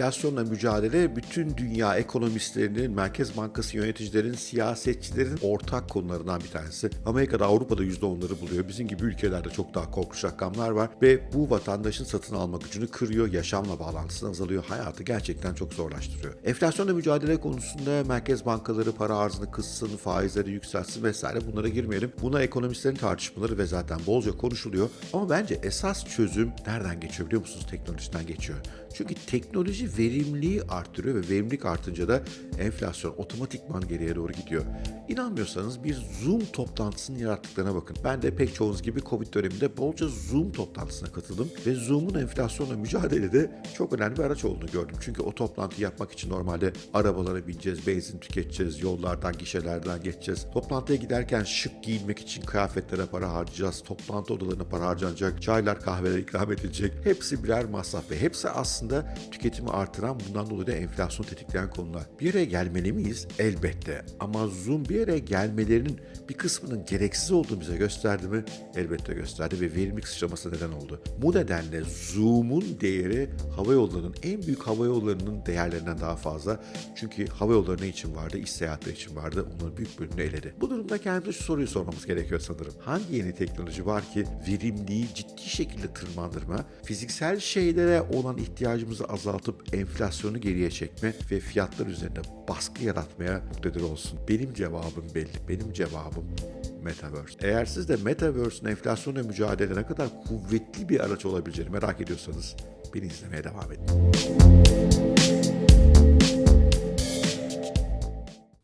Enflasyonla mücadele bütün dünya ekonomistlerinin, Merkez Bankası yöneticilerin, siyasetçilerin ortak konularından bir tanesi. Amerika'da, Avrupa'da %10'ları buluyor. Bizim gibi ülkelerde çok daha korkunç rakamlar var ve bu vatandaşın satın alma gücünü kırıyor, yaşamla bağlantısını azalıyor, hayatı gerçekten çok zorlaştırıyor. Enflasyonla mücadele konusunda merkez bankaları para arzını kıssın, faizleri yükseltsin vesaire bunlara girmeyelim. Buna ekonomistlerin tartışmaları ve zaten bolca konuşuluyor. Ama bence esas çözüm nereden geçiyor biliyor musunuz? Teknolojiden geçiyor. Çünkü teknoloji verimliliği arttırıyor ve verimlilik artınca da enflasyon otomatikman geriye doğru gidiyor. İnanmıyorsanız bir Zoom toplantısının yarattıklarına bakın. Ben de pek çoğunuz gibi Covid döneminde bolca Zoom toplantısına katıldım ve Zoom'un enflasyonla mücadelede çok önemli bir araç olduğunu gördüm. Çünkü o toplantıyı yapmak için normalde arabalara bineceğiz, benzin tüketeceğiz, yollardan, gişelerden geçeceğiz. Toplantıya giderken şık giyinmek için kıyafetlere para harcayacağız, toplantı odalarına para harcanacak, çaylar, kahveler ikram edilecek. Hepsi birer masraf ve hepsi aslında tüketimi artıran, bundan dolayı da enflasyon tetikleyen konular. Bir yere gelmeli miyiz? Elbette. Ama Zoom bir yere gelmelerinin bir kısmının gereksiz olduğunu bize gösterdi mi? Elbette gösterdi ve verimlilik sıçraması neden oldu. Bu nedenle Zoom'un değeri hava yollarının en büyük hava yollarının değerlerinden daha fazla. Çünkü hava yolları ne için vardı? İş seyahatleri için vardı. Onların büyük bölümünü eledi. Bu durumda kendimize şu soruyu sormamız gerekiyor sanırım. Hangi yeni teknoloji var ki verimliği ciddi şekilde tırmandırma, fiziksel şeylere olan ihtiyacımızı azaltıp enflasyonu geriye çekme ve fiyatlar üzerinde baskı yaratmaya muktedir olsun? Benim cevabım belli. Benim cevabım Metaverse. Eğer siz de Metaverse'ün enflasyonla mücadele ne kadar kuvvetli bir araç olabileceğini merak ediyorsanız beni izlemeye devam edin.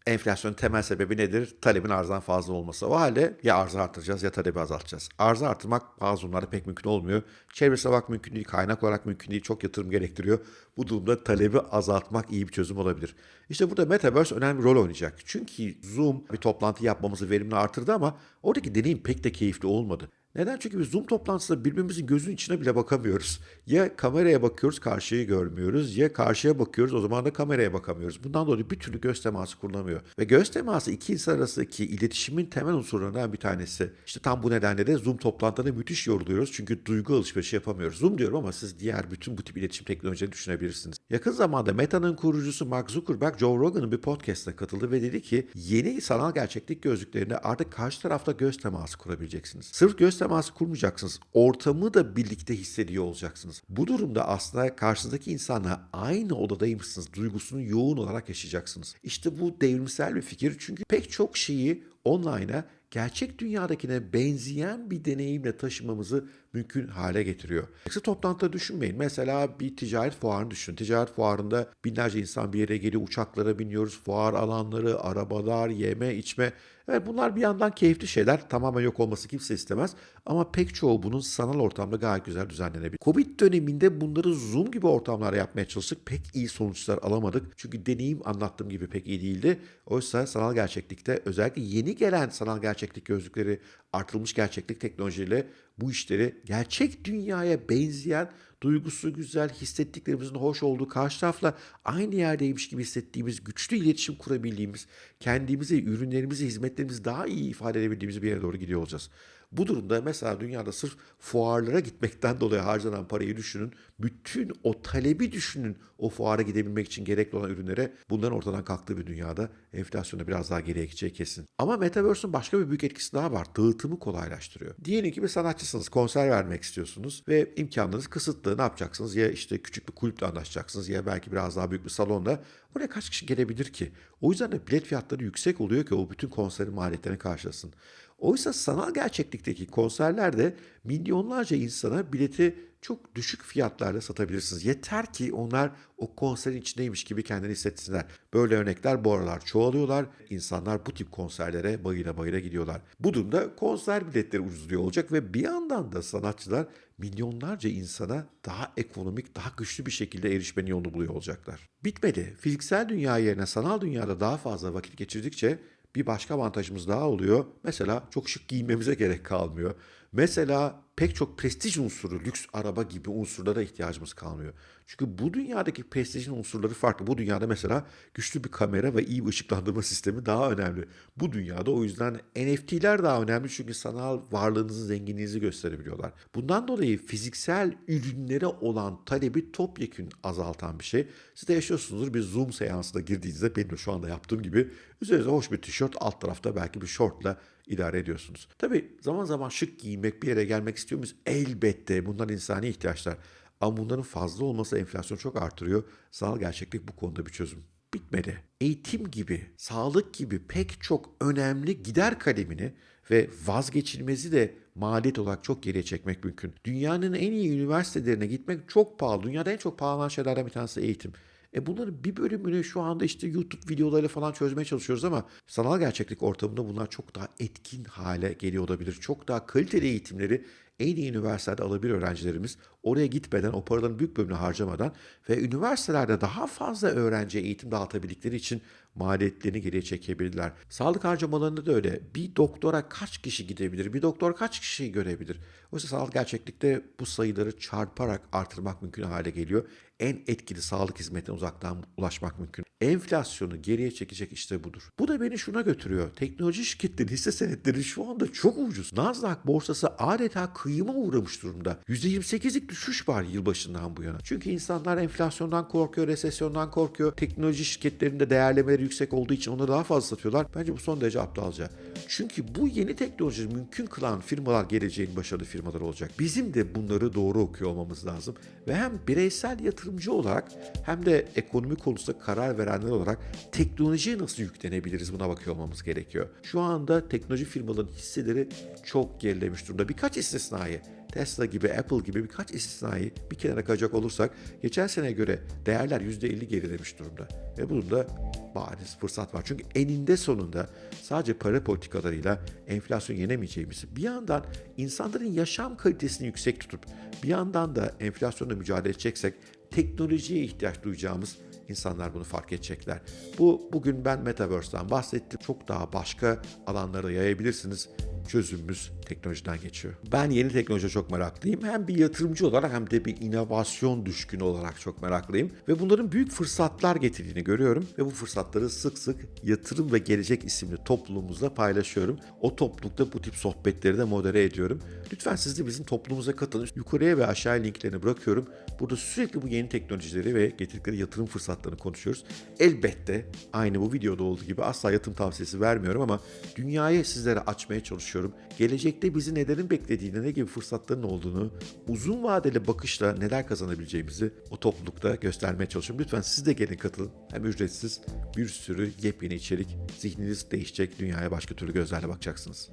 Enflasyonun temel sebebi nedir? Talebin arzdan fazla olması. O halde ya arzı artıracağız ya talebi azaltacağız. Arzı artırmak bazı durumlarda pek mümkün olmuyor. Çevresel olarak mümkün değil, kaynak olarak mümkün değil, çok yatırım gerektiriyor. Bu durumda talebi azaltmak iyi bir çözüm olabilir. İşte burada Metaverse önemli rol oynayacak. Çünkü Zoom bir toplantı yapmamızı verimli artırdı ama oradaki deneyim pek de keyifli olmadı. Neden? Çünkü biz Zoom toplantısında birbirimizin gözünün içine bile bakamıyoruz. Ya kameraya bakıyoruz, karşıyı görmüyoruz. Ya karşıya bakıyoruz, o zaman da kameraya bakamıyoruz. Bundan dolayı bir türlü göz teması kurulamıyor. Ve göz teması iki insan arasındaki iletişimin temel unsurlarından bir tanesi. İşte tam bu nedenle de Zoom toplantılarında müthiş yoruluyoruz. Çünkü duygu alışverişi yapamıyoruz. Zoom diyorum ama siz diğer bütün bu tip iletişim teknolojilerini düşünebilirsiniz. Yakın zamanda Meta'nın kurucusu Mark Zuckerberg, Joe Rogan'ın bir podcastına katıldı ve dedi ki yeni sanal gerçeklik gözlüklerinde artık karşı tarafta göz teması kurabileceksiniz. Sırf göz kurmayacaksınız. Ortamı da birlikte hissediyor olacaksınız. Bu durumda aslında karşınızdaki insanla aynı odadaymışsınız duygusunu yoğun olarak yaşayacaksınız. İşte bu devrimsel bir fikir çünkü pek çok şeyi online'a gerçek dünyadakine benzeyen bir deneyimle taşımamızı mümkün hale getiriyor. Yoksa toplantıda düşünmeyin. Mesela bir ticaret fuarını düşünün. Ticaret fuarında binlerce insan bir yere geliyor, uçaklara biniyoruz, fuar alanları, arabalar, yeme, içme. Evet bunlar bir yandan keyifli şeyler. Tamamen yok olması kimse istemez. Ama pek çoğu bunun sanal ortamda gayet güzel düzenlenebilir. Covid döneminde bunları Zoom gibi ortamlarda yapmaya çalıştık. Pek iyi sonuçlar alamadık. Çünkü deneyim anlattığım gibi pek iyi değildi. Oysa sanal gerçeklikte özellikle yeni gelen sanal gerçeklik gözlükleri artırılmış gerçeklik teknolojiyle bu işleri gerçek dünyaya benzeyen duygusu güzel, hissettiklerimizin hoş olduğu, karşı tarafla aynı yerdeymiş gibi hissettiğimiz, güçlü iletişim kurabildiğimiz, kendimizi, ürünlerimizi, hizmetlerimizi daha iyi ifade edebildiğimiz bir yere doğru gidiyor olacağız. Bu durumda mesela dünyada sırf fuarlara gitmekten dolayı harcanan parayı düşünün. Bütün o talebi düşünün o fuara gidebilmek için gerekli olan ürünlere bunların ortadan kalktığı bir dünyada enflasyonda biraz daha geriye gideceği kesin. Ama Metaverse'ün başka bir büyük etkisi daha var. Dağıtımı kolaylaştırıyor. Diyelim ki bir sanatçısınız, konser vermek istiyorsunuz ve imkanlarınız kısıtlı. Ne yapacaksınız? Ya işte küçük bir kulüple anlaşacaksınız ya belki biraz daha büyük bir salonda. Oraya kaç kişi gelebilir ki? O yüzden de bilet fiyatları yüksek oluyor ki o bütün konserin maliyetlerini karşılasın. Oysa sanal gerçeklikteki konserlerde milyonlarca insana bileti çok düşük fiyatlarla satabilirsiniz. Yeter ki onlar o konserin içindeymiş gibi kendini hissetsinler. Böyle örnekler bu aralar çoğalıyorlar. İnsanlar bu tip konserlere bayıla bayıla gidiyorlar. Bu durumda konser biletleri ucuzluyor olacak ve bir yandan da sanatçılar milyonlarca insana daha ekonomik, daha güçlü bir şekilde erişmenin yolunu buluyor olacaklar. Bitmedi. Fiziksel dünya yerine sanal dünyada daha fazla vakit geçirdikçe bir başka avantajımız daha oluyor. Mesela çok şık giyinmemize gerek kalmıyor. Mesela pek çok prestij unsuru, lüks araba gibi unsurlara ihtiyacımız kalmıyor. Çünkü bu dünyadaki prestijin unsurları farklı. Bu dünyada mesela güçlü bir kamera ve iyi bir ışıklandırma sistemi daha önemli. Bu dünyada o yüzden NFT'ler daha önemli çünkü sanal varlığınızın zenginliğinizi gösterebiliyorlar. Bundan dolayı fiziksel ürünlere olan talebi topyekün azaltan bir şey. Siz de yaşıyorsunuzdur bir Zoom seansına girdiğinizde benim şu anda yaptığım gibi üzerinize hoş bir tişört alt tarafta belki bir şortla idare ediyorsunuz. Tabii zaman zaman şık giymek, bir yere gelmek istiyor muyuz? Elbette bunlar insani ihtiyaçlar. Ama bunların fazla olması enflasyonu çok artırıyor. Sanal gerçeklik bu konuda bir çözüm. Bitmedi. Eğitim gibi, sağlık gibi pek çok önemli gider kalemini ve vazgeçilmezi de maliyet olarak çok geriye çekmek mümkün. Dünyanın en iyi üniversitelerine gitmek çok pahalı. Dünyada en çok pahalı şeylerden bir tanesi eğitim. E bunların bir bölümünü şu anda işte YouTube videolarıyla falan çözmeye çalışıyoruz ama sanal gerçeklik ortamında bunlar çok daha etkin hale geliyor olabilir. Çok daha kaliteli eğitimleri en iyi üniversitelerde alabilir öğrencilerimiz. Oraya gitmeden, o paraların büyük bölümünü harcamadan ve üniversitelerde daha fazla öğrenciye eğitim dağıtabildikleri için maliyetlerini geriye çekebilirler. Sağlık harcamalarında da öyle. Bir doktora kaç kişi gidebilir? Bir doktor kaç kişiyi görebilir? Oysa sağlık gerçeklikte bu sayıları çarparak artırmak mümkün hale geliyor. En etkili sağlık hizmetine uzaktan ulaşmak mümkün. Enflasyonu geriye çekecek işte budur. Bu da beni şuna götürüyor. Teknoloji şirketleri hisse senetleri şu anda çok ucuz. Nasdaq borsası adeta kıyıma uğramış durumda. %28'lik düşüş var yılbaşından bu yana. Çünkü insanlar enflasyondan korkuyor, resesyondan korkuyor. Teknoloji şirketlerinde değerlemeleri yüksek olduğu için onları daha fazla satıyorlar. Bence bu son derece aptalca. Çünkü bu yeni teknolojiyi mümkün kılan firmalar geleceğin başarılı firmalar olacak. Bizim de bunları doğru okuyor olmamız lazım. Ve hem bireysel yatırımcı olarak hem de ekonomi konusunda karar verenler olarak teknolojiye nasıl yüklenebiliriz buna bakıyor olmamız gerekiyor. Şu anda teknoloji firmalarının hisseleri çok gerilemiş durumda. Birkaç istisnai Tesla gibi, Apple gibi birkaç istisnayı bir kenara koyacak olursak geçen seneye göre değerler %50 gerilemiş durumda. Ve bunun da bariz fırsat var. Çünkü eninde sonunda sadece para politikalarıyla enflasyon yenemeyeceğimizi bir yandan insanların yaşam kalitesini yüksek tutup bir yandan da enflasyonla mücadele edeceksek teknolojiye ihtiyaç duyacağımız insanlar bunu fark edecekler. Bu bugün ben Metaverse'den bahsettim. Çok daha başka alanlara yayabilirsiniz çözümümüz teknolojiden geçiyor. Ben yeni teknolojiye çok meraklıyım. Hem bir yatırımcı olarak hem de bir inovasyon düşkünü olarak çok meraklıyım. Ve bunların büyük fırsatlar getirdiğini görüyorum. Ve bu fırsatları sık sık Yatırım ve Gelecek isimli topluluğumuzla paylaşıyorum. O toplulukta bu tip sohbetleri de modere ediyorum. Lütfen siz de bizim topluluğumuza katılın. Yukarıya ve aşağıya linklerini bırakıyorum. Burada sürekli bu yeni teknolojileri ve getirdikleri yatırım fırsatlarını konuşuyoruz. Elbette aynı bu videoda olduğu gibi asla yatırım tavsiyesi vermiyorum ama dünyayı sizlere açmaya çalışıyorum. Gelecekte bizi nelerin beklediğini, ne gibi fırsatların olduğunu, uzun vadeli bakışla neler kazanabileceğimizi o toplulukta göstermeye çalışıyorum. Lütfen siz de gelin katılın. Hem ücretsiz bir sürü yepyeni içerik, zihniniz değişecek, dünyaya başka türlü gözlerle bakacaksınız.